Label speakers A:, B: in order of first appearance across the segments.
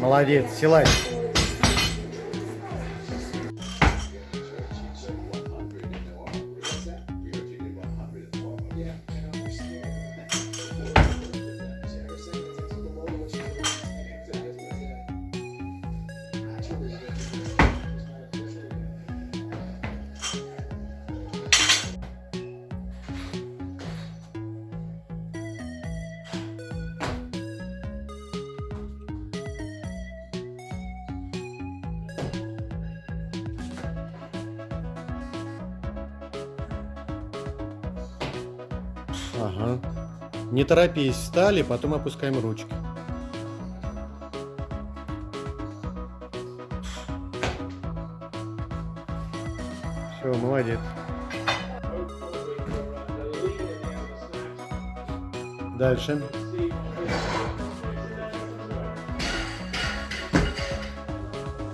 A: Молодец, силач. Ага. Не торопись, встали, потом опускаем ручки. Все, молодец. Дальше.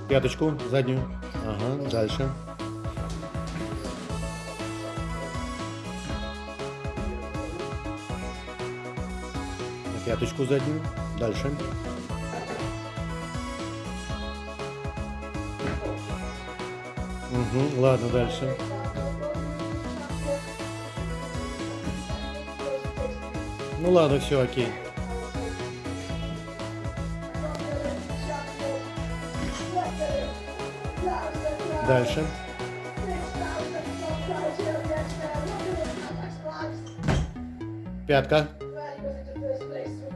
A: Пяточку заднюю. Ага, дальше. Пяточку заднюю. Дальше. Угу, ладно, дальше. Ну ладно, все, окей. Дальше. Пятка.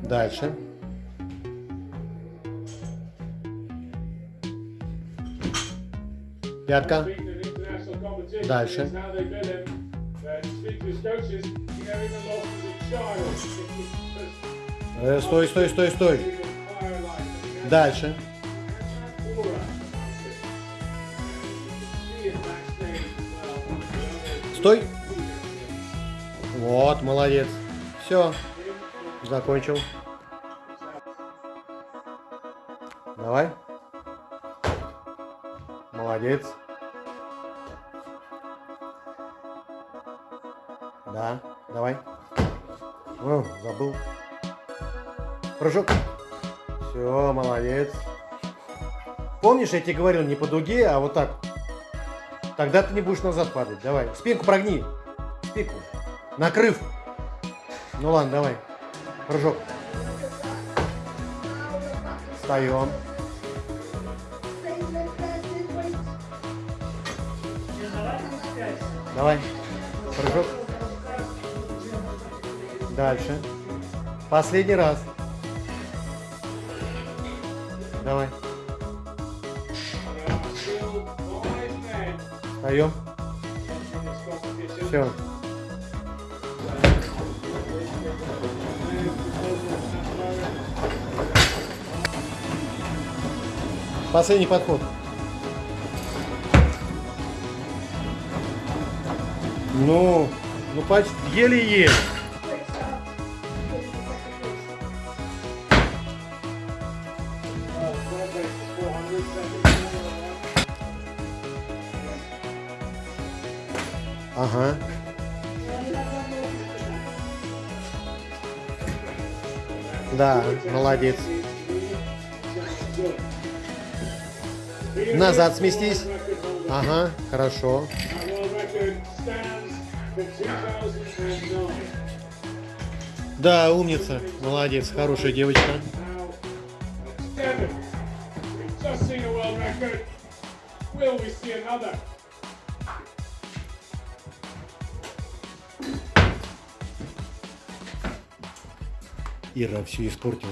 A: Дальше. Пятка. Дальше. Э, стой, стой, стой, стой. Дальше. Стой. Вот, молодец. Все. Закончил. Молодец. Да, давай. О, забыл. Прыжок. Все, молодец. Помнишь, я тебе говорил не по дуге, а вот так. Тогда ты не будешь назад падать. Давай. Спинку прогни. Спинку. Накрыв. Ну ладно, давай. Прыжок. Встаем. Давай. Прыжок. Дальше. Последний раз. Давай. Встаем. Все. Последний подход. Ну, ну почти еле-еле. Ага. Да, молодец. Назад сместись. Ага, хорошо. Да, умница. Молодец, хорошая девочка. Ира все испортила.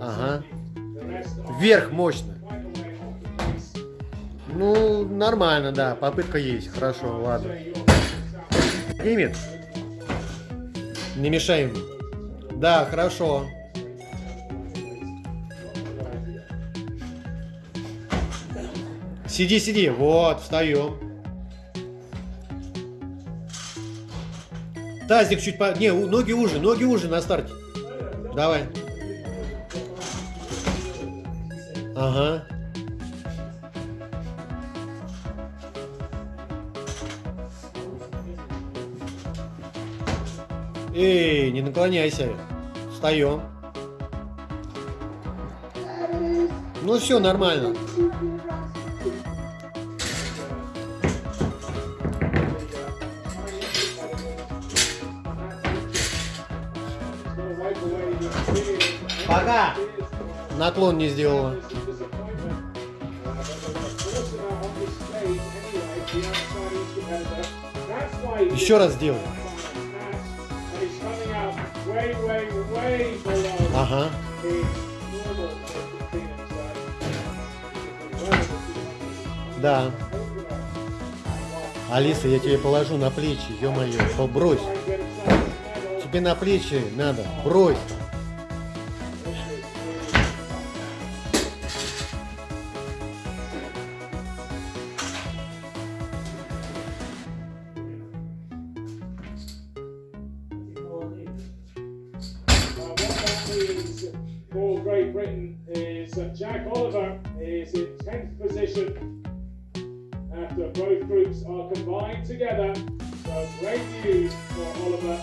A: Ага. Вверх мощно. Ну, нормально, да. Попытка есть. Хорошо, ладно. Снимет? Не мешаем. Да, хорошо. Сиди, сиди. Вот, встаем. Тазик чуть по... Не, ноги уже, ноги уже на старте. Давай. Ага. Эй, не наклоняйся. Встаем. Ну все, нормально. Пока. Наклон не сделала. Еще раз сделай. Ага. Да. Алиса, я тебе положу на плечи, ё-моё, брось. Тебе на плечи надо, брось.
B: Britain is Jack Oliver is in 10th position after both groups are combined together. So great news for Oliver,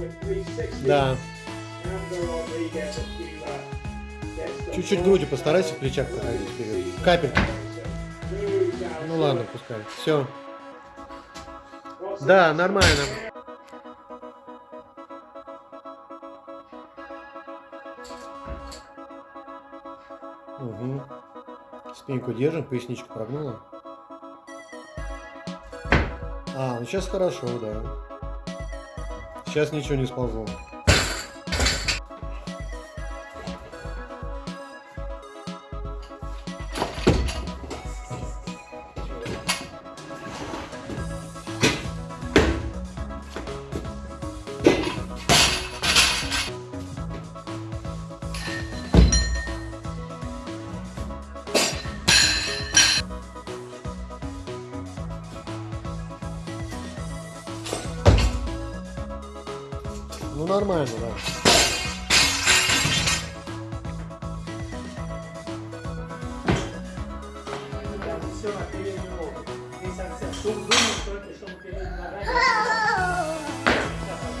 B: with 360.
A: Да. Чуть-чуть грудью постарайся в плечах проходить вперед. Капельку. Ну ладно, пускай. Все. Да, нормально. Угу. Спинку держим, поясничку прогнула. А, ну сейчас хорошо, да. Сейчас ничего не сползло.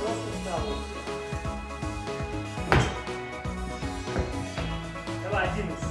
C: Просто встал. Давай, 11.